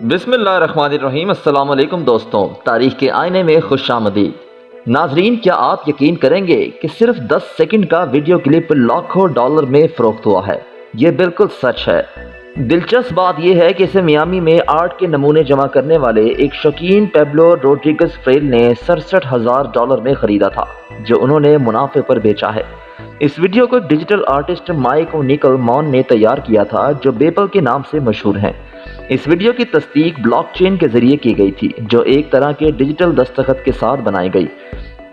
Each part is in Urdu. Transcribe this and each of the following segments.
بسم اللہ الرحمن الرحیم، السلام علیکم دوستوں، تاریخ کے آئینے میں خوش آمدید۔ ناظرین، کیا آپ یقین کریں گے کہ صرف دس سیکنڈ کا ویڈیو کلپ لاکھوں ڈالر میں فروخت ہوا ہے؟ یہ بالکل سچ ہے۔ دلچسپ بات یہ ہے کہ اسے میامی میں آرٹ کے نمونے جمع کرنے والے ایک شوقین پیبلو روڈریگز فریل نے سرسٹھ ہزار ڈالر میں خریدا تھا، جو انہوں نے منافع پر بیچا ہے۔ اس ویڈیو کو ڈیجیٹل آرٹسٹ مائک و نیکل مون نے تیار کیا تھا، جو بیپل کے نام سے مشہور ہیں۔ اس ویڈیو کی تصدیق بلاک چین کے ذریعے کی گئی تھی، جو ایک طرح کے ڈیجیٹل دستخط کے ساتھ بنائی گئی۔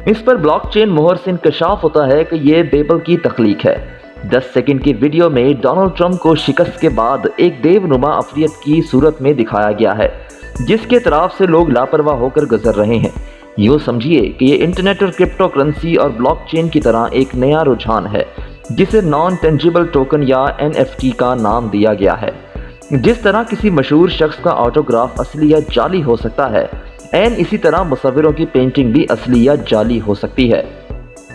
اس پر بلاک چین مہر سے انکشاف ہوتا ہے کہ یہ بیبل کی تخلیق ہے۔ دس سیکنڈ کی ویڈیو میں ڈونلڈ ٹرمپ کو شکست کے بعد ایک دیو نما افریت کی صورت میں دکھایا گیا ہے، جس کے طرف سے لوگ لاپرواہ ہو کر گزر رہے ہیں۔ یوں سمجھیے کہ یہ انٹرنیٹ اور کرپٹو کرنسی اور بلاک چین کی طرح ایک نیا رجحان ہے، جسے نان ٹینجیبل ٹوکن یا این ایف ٹی کا نام دیا گیا ہے۔ جس طرح کسی مشہور شخص کا آٹوگراف اصلی یا جعلی ہو سکتا ہے، این اسی طرح مصوروں کی پینٹنگ بھی اصلی یا جعلی ہو سکتی ہے۔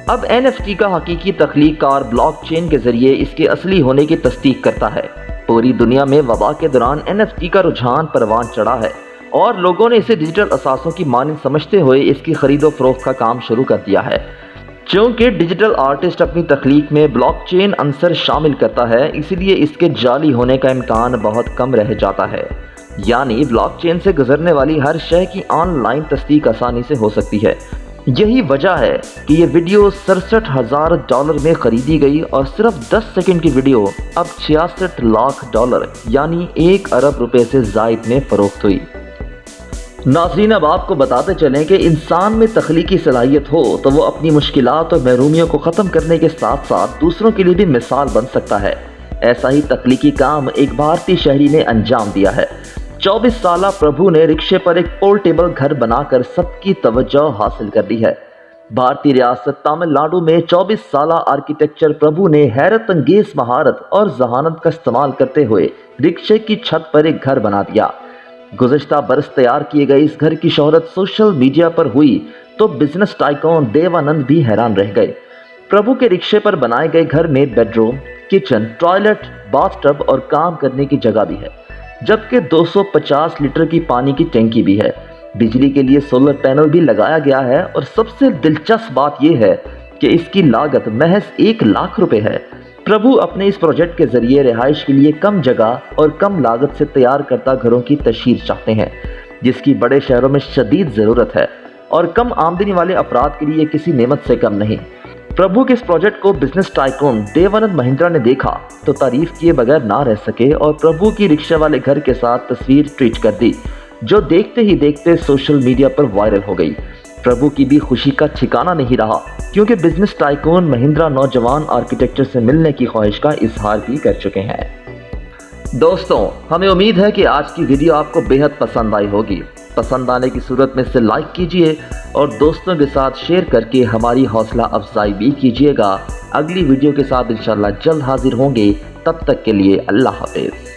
اب این ایف ٹی کا حقیقی تخلیق کار بلاک چین کے ذریعے اس کے اصلی ہونے کی تصدیق کرتا ہے۔ پوری دنیا میں وبا کے دوران این ایف ٹی کا رجحان پروان چڑھا ہے اور لوگوں نے اسے ڈیجیٹل اثاثوں کی مانند سمجھتے ہوئے اس کی خرید و فروخت کا کام شروع کر دیا ہے۔ چونکہ ڈیجیٹل آرٹسٹ اپنی تخلیق میں بلاک چین عنصر شامل کرتا ہے، اسی لیے اس کے جعلی ہونے کا امکان بہت کم رہ جاتا ہے۔ یعنی بلاک چین سے گزرنے والی ہر شے کی آن لائن تصدیق آسانی سے ہو سکتی ہے۔ یہی وجہ ہے کہ یہ ویڈیو سرسٹھ ہزار ڈالر میں خریدی گئی اور صرف دس سیکنڈ کی ویڈیو اب چھیاسٹھ لاکھ ڈالر یعنی ایک ارب روپے سے زائد میں فروخت ہوئی۔ ناظرین، اب آپ کو بتاتے چلیں کہ انسان میں تخلیقی صلاحیت ہو تو وہ اپنی مشکلات اور محرومیوں کو ختم کرنے کے ساتھ ساتھ دوسروں کے لیے بھی مثال بن سکتا ہے۔ ایسا ہی تخلیقی کام ایک بھارتی شہری نے انجام دیا ہے۔ چوبیس سالہ پربھو نے رکشے پر ایک پورٹیبل گھر بنا کر سب کی توجہ حاصل کر دی ہے۔ بھارتی ریاست تامل ناڈو میں چوبیس سالہ آرکیٹیکچر پربھو نے حیرت انگیز مہارت اور ذہانت کا استعمال کرتے ہوئے رکشے کی چھت پر ایک گھر بنا دیا۔ گزشتہ برس تیار کیے گئے اس گھر کی شہرت سوشل میڈیا پر ہوئی تو بزنس ٹائکون دیوانند بھی حیران رہ گئے۔ پربھو کے رکشے پر بنائے گئے گھر میں bedroom kitchen, toilet, bathtub اور کام کرنے کی جگہ بھی ہے۔ جبکہ دو سو پچاس لیٹر کی پانی کی ٹینکی بھی ہے۔ بجلی کے لیے سولر پینل بھی لگایا گیا ہے اور سب سے دلچسپ بات یہ ہے کہ اس کی لاگت محض ایک لاکھ روپے ہے۔ پربھو اپنے اس پروجیکٹ کے ذریعے رہائش کے لیے کم جگہ اور کم لاگت سے تیار کرتا گھروں کی تشہیر چاہتے ہیں، جس کی بڑے شہروں میں شدید ضرورت ہے۔ اور کم آمدنی والے افراد کے لیے کسی نعمت سے کم نہیں۔ پربھو کے اس پروجیکٹ کو بزنس ٹائکون دیوانند مہندرا نے دیکھا تو تعریف کیے بغیر نہ رہ سکے اور پربھو کی رکشہ والے گھر کے ساتھ تصویر ٹویٹ کر دی، جو دیکھتے ہی دیکھتے سوشل میڈیا پر وائرل ہو گئی۔ پربھو کی بھی خوشی کا ٹھکانہ نہیں رہا، کیونکہ بزنس ٹائکون مہندرا نوجوان آرکیٹیکچر سے ملنے کی خواہش کا اظہار بھی کر چکے ہیں۔ دوستوں، ہمیں امید ہے کہ آج کی ویڈیو آپ کو بہت پسند آئی ہوگی۔ پسند آنے کی صورت میں سے لائک کیجیے اور دوستوں کے ساتھ شیئر کر کے ہماری حوصلہ افزائی بھی کیجیے گا۔ اگلی ویڈیو کے ساتھ انشاءاللہ جلد حاضر ہوں گے۔ تب تک کے لیے اللہ حافظ۔